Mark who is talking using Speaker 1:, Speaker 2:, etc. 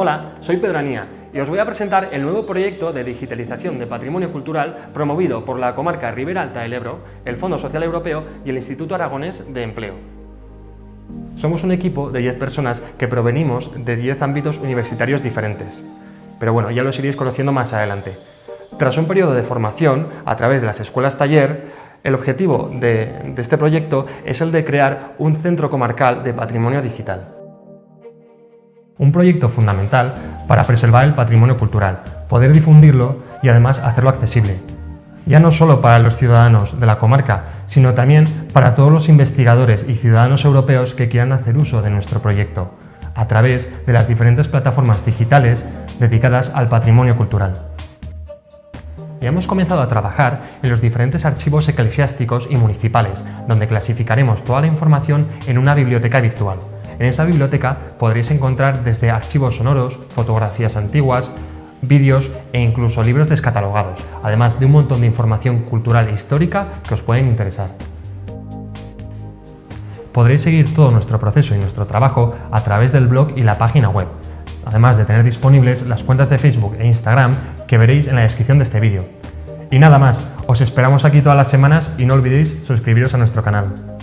Speaker 1: Hola, soy Pedro Anía y os voy a presentar el nuevo proyecto de digitalización de patrimonio cultural promovido por la comarca Ribera Alta del Ebro, el Fondo Social Europeo y el Instituto Aragonés de Empleo. Somos un equipo de 10 personas que provenimos de 10 ámbitos universitarios diferentes. Pero bueno, ya los iréis conociendo más adelante. Tras un periodo de formación a través de las escuelas taller, el objetivo de, de este proyecto es el de crear un centro comarcal de patrimonio digital un proyecto fundamental para preservar el patrimonio cultural, poder difundirlo y además hacerlo accesible. Ya no solo para los ciudadanos de la comarca, sino también para todos los investigadores y ciudadanos europeos que quieran hacer uso de nuestro proyecto, a través de las diferentes plataformas digitales dedicadas al patrimonio cultural. Ya hemos comenzado a trabajar en los diferentes archivos eclesiásticos y municipales, donde clasificaremos toda la información en una biblioteca virtual, en esa biblioteca podréis encontrar desde archivos sonoros, fotografías antiguas, vídeos e incluso libros descatalogados, además de un montón de información cultural e histórica que os pueden interesar. Podréis seguir todo nuestro proceso y nuestro trabajo a través del blog y la página web, además de tener disponibles las cuentas de Facebook e Instagram que veréis en la descripción de este vídeo. Y nada más, os esperamos aquí todas las semanas y no olvidéis suscribiros a nuestro canal.